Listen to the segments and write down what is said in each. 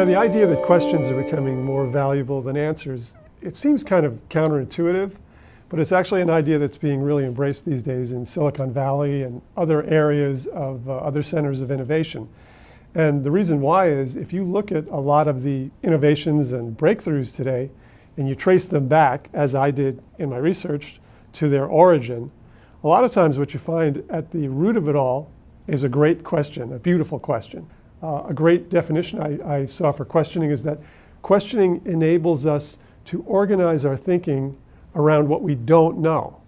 know, the idea that questions are becoming more valuable than answers, it seems kind of counterintuitive, but it's actually an idea that's being really embraced these days in Silicon Valley and other areas of uh, other centers of innovation. And the reason why is if you look at a lot of the innovations and breakthroughs today, and you trace them back, as I did in my research, to their origin, a lot of times what you find at the root of it all is a great question, a beautiful question. Uh, a great definition I, I saw for questioning is that questioning enables us to organize our thinking around what we don't know.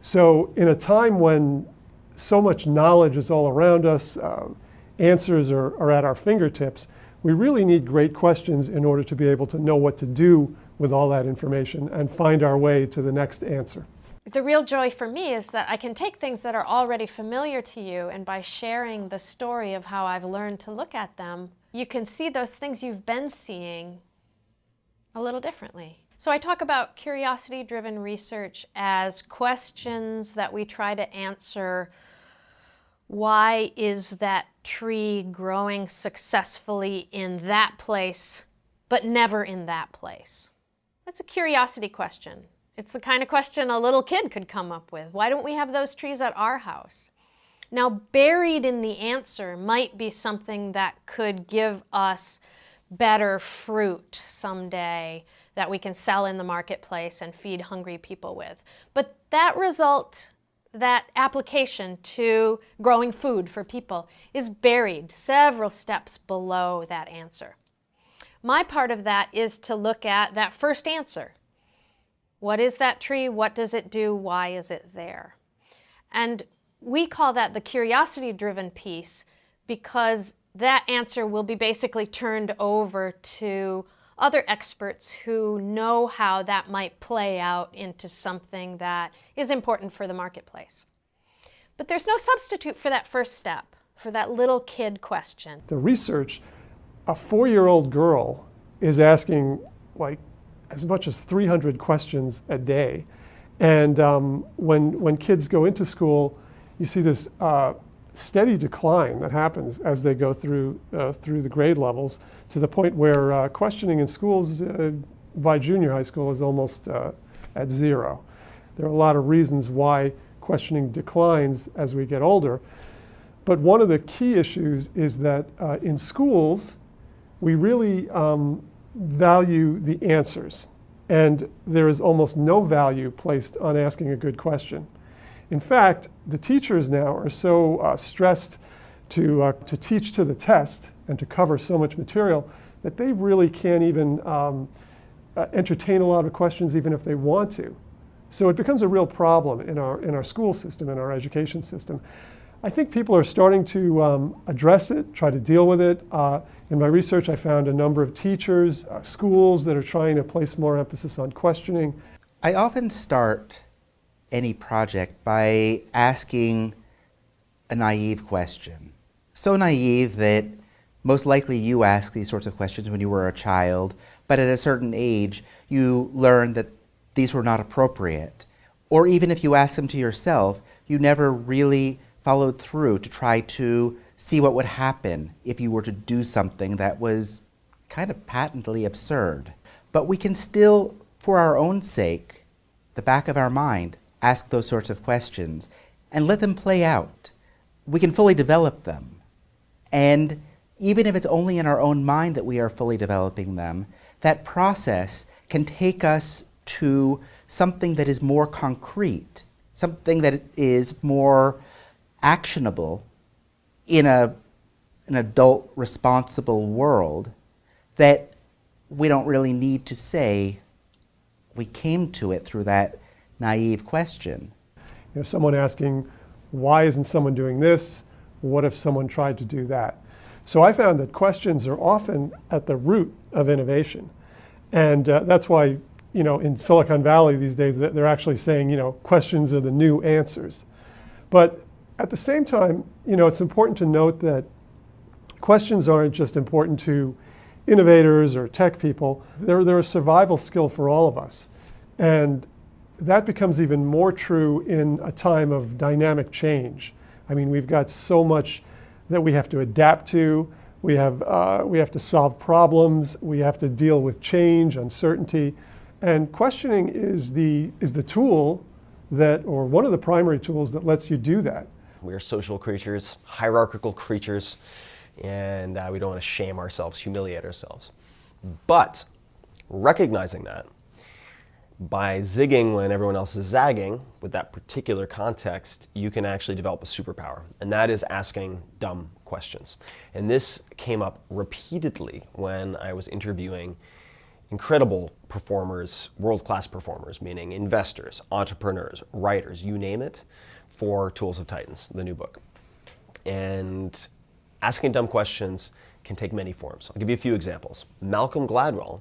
So in a time when so much knowledge is all around us, uh, answers are, are at our fingertips, we really need great questions in order to be able to know what to do with all that information and find our way to the next answer. The real joy for me is that I can take things that are already familiar to you and by sharing the story of how I've learned to look at them, you can see those things you've been seeing a little differently. So I talk about curiosity-driven research as questions that we try to answer why is that tree growing successfully in that place, but never in that place? That's a curiosity question. It's the kind of question a little kid could come up with. Why don't we have those trees at our house? Now, buried in the answer might be something that could give us better fruit someday that we can sell in the marketplace and feed hungry people with. But that result, that application to growing food for people is buried several steps below that answer. My part of that is to look at that first answer. What is that tree? What does it do? Why is it there? And we call that the curiosity-driven piece because that answer will be basically turned over to other experts who know how that might play out into something that is important for the marketplace. But there's no substitute for that first step, for that little kid question. The research a four-year-old girl is asking like as much as 300 questions a day. And um, when, when kids go into school, you see this uh, steady decline that happens as they go through, uh, through the grade levels to the point where uh, questioning in schools uh, by junior high school is almost uh, at zero. There are a lot of reasons why questioning declines as we get older. But one of the key issues is that uh, in schools, we really um, value the answers. And there is almost no value placed on asking a good question. In fact, the teachers now are so uh, stressed to, uh, to teach to the test and to cover so much material that they really can't even um, uh, entertain a lot of questions even if they want to. So it becomes a real problem in our, in our school system, in our education system. I think people are starting to um, address it, try to deal with it. Uh, in my research, I found a number of teachers, uh, schools that are trying to place more emphasis on questioning. I often start any project by asking a naive question. So naive that most likely you asked these sorts of questions when you were a child, but at a certain age you learned that these were not appropriate. Or even if you ask them to yourself, you never really followed through to try to see what would happen if you were to do something that was kind of patently absurd. But we can still, for our own sake, the back of our mind, ask those sorts of questions and let them play out. We can fully develop them. And even if it's only in our own mind that we are fully developing them, that process can take us to something that is more concrete, something that is more actionable in a, an adult responsible world that we don't really need to say we came to it through that naive question. You know, someone asking, why isn't someone doing this? What if someone tried to do that? So I found that questions are often at the root of innovation. And uh, that's why, you know, in Silicon Valley these days, they're actually saying, you know, questions are the new answers. But at the same time, you know, it's important to note that questions aren't just important to innovators or tech people. They're, they're a survival skill for all of us. And that becomes even more true in a time of dynamic change. I mean, we've got so much that we have to adapt to. We have, uh, we have to solve problems. We have to deal with change, uncertainty. And questioning is the, is the tool that, or one of the primary tools that lets you do that. We are social creatures, hierarchical creatures, and uh, we don't want to shame ourselves, humiliate ourselves. But recognizing that, by zigging when everyone else is zagging with that particular context, you can actually develop a superpower, and that is asking dumb questions. And this came up repeatedly when I was interviewing incredible performers, world-class performers, meaning investors, entrepreneurs, writers, you name it, for Tools of Titans, the new book. And asking dumb questions can take many forms. I'll give you a few examples. Malcolm Gladwell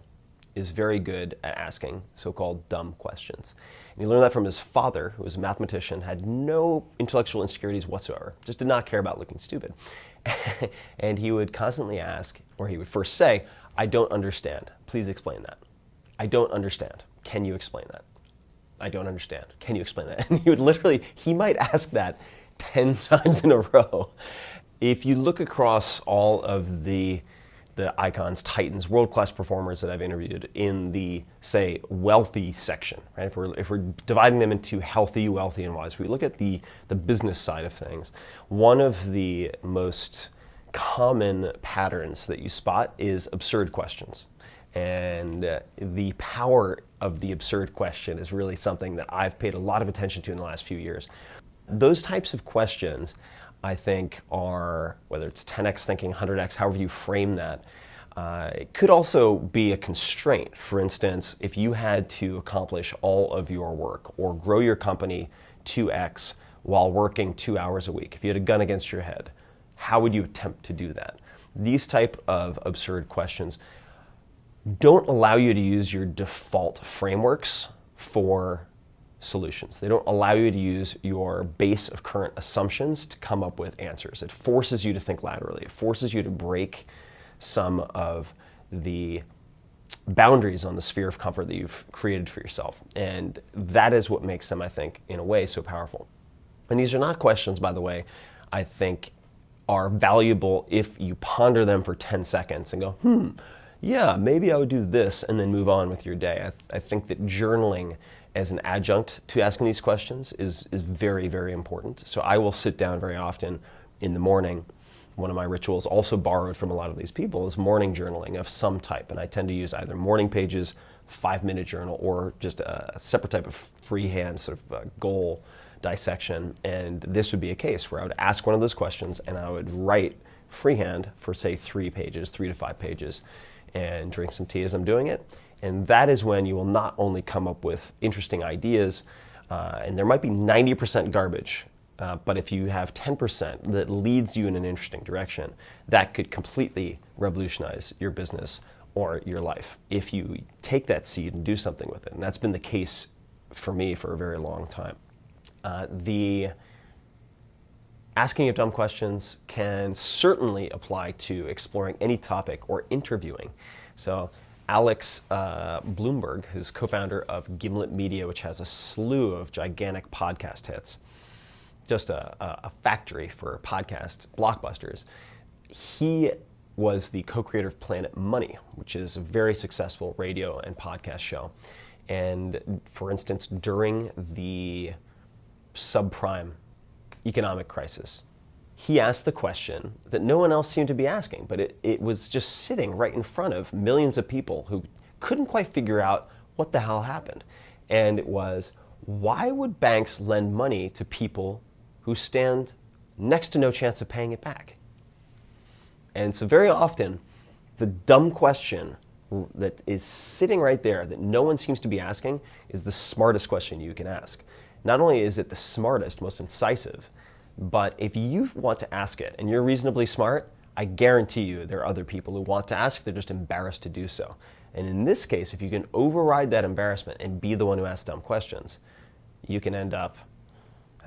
is very good at asking so-called dumb questions. And he learned that from his father, who was a mathematician, had no intellectual insecurities whatsoever, just did not care about looking stupid. and he would constantly ask, or he would first say, I don't understand. Please explain that. I don't understand. Can you explain that? I don't understand. Can you explain that? And he would literally, he might ask that 10 times in a row. If you look across all of the the icons, titans, world-class performers that I've interviewed in the, say, wealthy section, right? If we're, if we're dividing them into healthy, wealthy, and wise, we look at the, the business side of things. One of the most common patterns that you spot is absurd questions. And uh, the power of the absurd question is really something that I've paid a lot of attention to in the last few years. Those types of questions I think are, whether it's 10x thinking, 100x, however you frame that, uh, it could also be a constraint. For instance, if you had to accomplish all of your work or grow your company 2x while working two hours a week, if you had a gun against your head, how would you attempt to do that? These type of absurd questions don't allow you to use your default frameworks for solutions. They don't allow you to use your base of current assumptions to come up with answers. It forces you to think laterally. It forces you to break some of the boundaries on the sphere of comfort that you've created for yourself. And that is what makes them, I think, in a way, so powerful. And these are not questions, by the way, I think are valuable if you ponder them for 10 seconds and go, hmm, yeah, maybe I would do this and then move on with your day. I, I think that journaling as an adjunct to asking these questions is, is very, very important. So I will sit down very often in the morning. One of my rituals, also borrowed from a lot of these people, is morning journaling of some type. And I tend to use either morning pages, five minute journal, or just a separate type of freehand sort of uh, goal dissection. And this would be a case where I would ask one of those questions and I would write freehand for, say, three pages, three to five pages, and drink some tea as I'm doing it. And that is when you will not only come up with interesting ideas, uh, and there might be 90% garbage, uh, but if you have 10% that leads you in an interesting direction, that could completely revolutionize your business or your life if you take that seed and do something with it. And that's been the case for me for a very long time. Uh, the asking of dumb questions can certainly apply to exploring any topic or interviewing. So Alex uh, Blumberg, who's co-founder of Gimlet Media, which has a slew of gigantic podcast hits, just a, a factory for podcast blockbusters. He was the co-creator of Planet Money, which is a very successful radio and podcast show. And for instance, during the subprime economic crisis, he asked the question that no one else seemed to be asking, but it, it was just sitting right in front of millions of people who couldn't quite figure out what the hell happened. And it was, why would banks lend money to people who stand next to no chance of paying it back? And so very often, the dumb question that is sitting right there that no one seems to be asking is the smartest question you can ask. Not only is it the smartest, most incisive, but if you want to ask it and you're reasonably smart, I guarantee you there are other people who want to ask, they're just embarrassed to do so. And in this case, if you can override that embarrassment and be the one who asks dumb questions, you can end up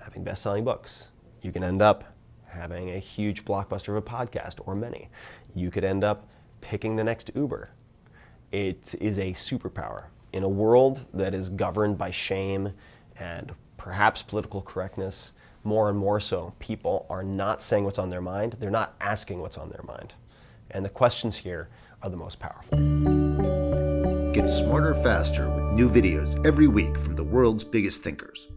having best-selling books. You can end up having a huge blockbuster of a podcast or many. You could end up picking the next Uber. It is a superpower. In a world that is governed by shame and perhaps political correctness, more and more so, people are not saying what's on their mind. They're not asking what's on their mind. And the questions here are the most powerful. Get smarter faster with new videos every week from the world's biggest thinkers.